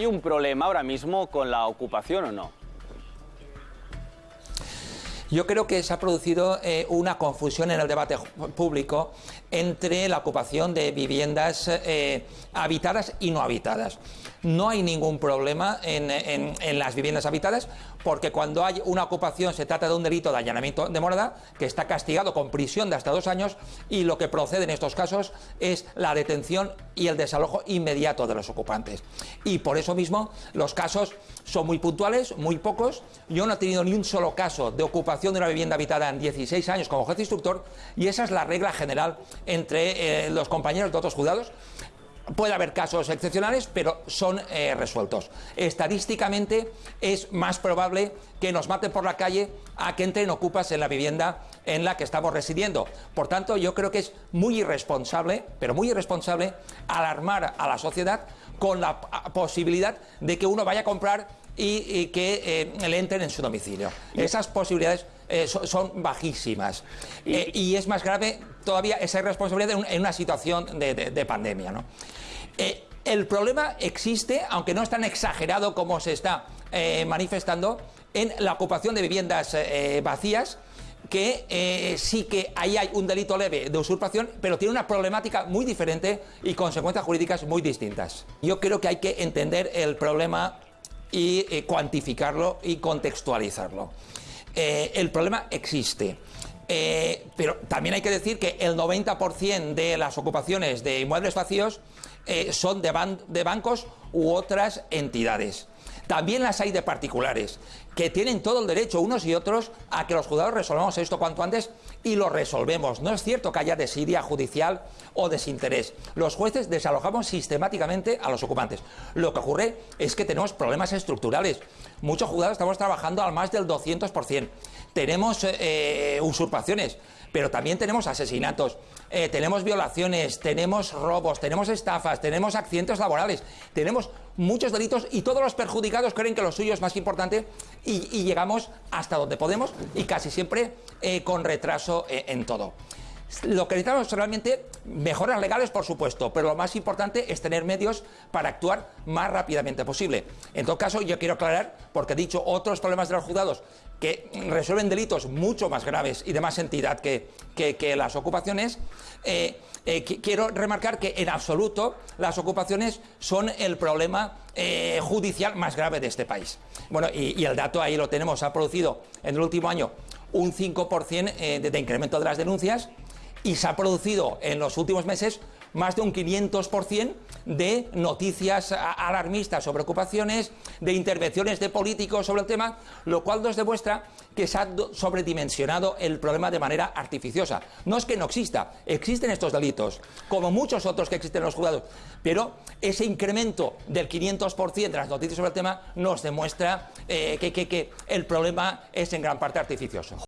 ¿hay un problema ahora mismo con la ocupación o no? Yo creo que se ha producido eh, una confusión en el debate público entre la ocupación de viviendas eh, habitadas y no habitadas. No hay ningún problema en, las viviendas habitadas porque cuando hay una ocupación se trata de un delito de allanamiento de morada que está castigado con prisión de hasta dos años y lo que procede en estos casos es la detención y el desalojo inmediato de los ocupantes. Y por eso mismo los casos son muy puntuales, muy pocos. Yo no he tenido ni un solo caso de ocupación de una vivienda habitada en 16 años como juez instructor y esa es la regla general entre eh, los compañeros de otros juzgados. Puede haber casos excepcionales, pero son eh, resueltos. Estadísticamente es más probable que nos maten por la calle a que entren ocupas en la vivienda en la que estamos residiendo. Por tanto, yo creo que es muy irresponsable, pero muy irresponsable, alarmar a la sociedad con la posibilidad de que uno vaya a comprar y, que eh, le entren en su domicilio. Esas posibilidades eh, son, bajísimas. Eh, y es más grave todavía esa irresponsabilidad en, una situación de, pandemia. el problema existe, aunque no es tan exagerado como se está manifestando, en la ocupación de viviendas vacías que sí que ahí hay un delito leve de usurpación, pero tiene una problemática muy diferente y consecuencias jurídicas muy distintas. Yo creo que hay que entender el problema y eh, cuantificarlo y contextualizarlo. Eh, el problema existe. Eh, pero también hay que decir que el 90% de las ocupaciones de inmuebles vacíos son de bancos u otras entidades. También las hay de particulares, que tienen todo el derecho, unos y otros, a que los juzgados resolvamos esto cuanto antes y lo resolvemos. No es cierto que haya desidia judicial o desinterés. Los jueces desalojamos sistemáticamente a los ocupantes. Lo que ocurre es que tenemos problemas estructurales. Muchos juzgados estamos trabajando al más del 200%. Tenemos eh, usurpaciones pero también tenemos asesinatos, eh, tenemos violaciones, tenemos robos, tenemos estafas, tenemos accidentes laborales, tenemos muchos delitos y todos los perjudicados creen que lo suyo es más importante y, llegamos hasta donde podemos y casi siempre eh, con retraso eh, en todo. Lo que necesitamos realmente mejoras legales, por supuesto, pero lo más importante es tener medios para actuar más rápidamente posible. En todo caso, yo quiero aclarar, porque he dicho otros problemas de los juzgados que resuelven delitos mucho más graves y de más entidad que, que, las ocupaciones, eh, eh, quiero remarcar que en absoluto las ocupaciones son el problema eh, judicial más grave de este país. Bueno, y, el dato ahí lo tenemos, ha producido en el último año un 5% de incremento de las denuncias y se ha producido en los últimos meses más de un 500% de noticias alarmistas sobre ocupaciones, de intervenciones de políticos sobre el tema, lo cual nos demuestra que se ha sobredimensionado el problema de manera artificiosa. No es que no exista, existen estos delitos, como muchos otros que existen en los juzgados, pero ese incremento del 500% de las noticias sobre el tema nos demuestra eh, que el problema es en gran parte artificioso.